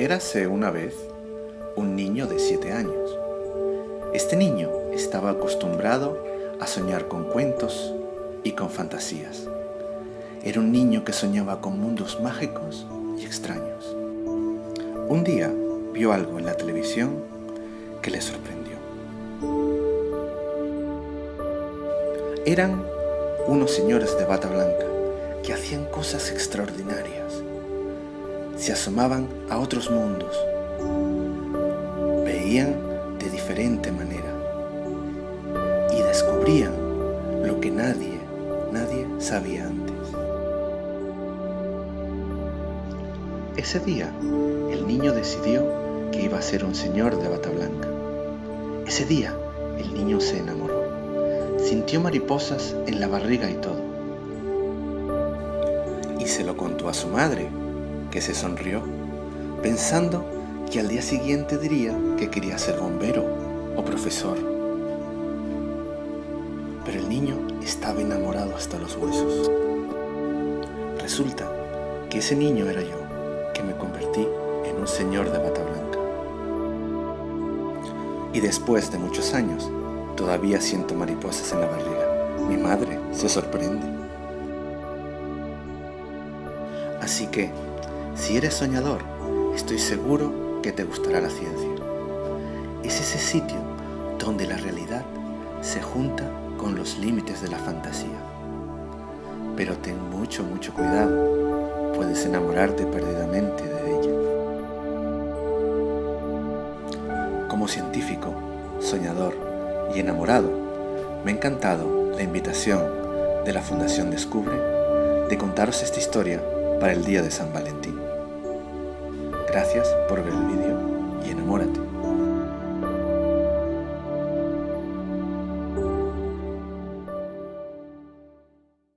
Érase una vez un niño de siete años. Este niño estaba acostumbrado a soñar con cuentos y con fantasías. Era un niño que soñaba con mundos mágicos y extraños. Un día vio algo en la televisión que le sorprendió. Eran unos señores de bata blanca que hacían cosas extraordinarias. Se asomaban a otros mundos. Veían de diferente manera. Y descubrían lo que nadie, nadie sabía antes. Ese día, el niño decidió que iba a ser un señor de bata blanca. Ese día, el niño se enamoró. Sintió mariposas en la barriga y todo. Y se lo contó a su madre, que se sonrió, pensando que al día siguiente diría que quería ser bombero o profesor. Pero el niño estaba enamorado hasta los huesos. Resulta que ese niño era yo, que me convertí en un señor de bata blanca. Y después de muchos años, Todavía siento mariposas en la barriga. Mi madre se sorprende. Así que, si eres soñador, estoy seguro que te gustará la ciencia. Es ese sitio donde la realidad se junta con los límites de la fantasía. Pero ten mucho, mucho cuidado. Puedes enamorarte perdidamente de ella. Como científico, soñador, y enamorado, me ha encantado la invitación de la Fundación Descubre de contaros esta historia para el día de San Valentín. Gracias por ver el vídeo.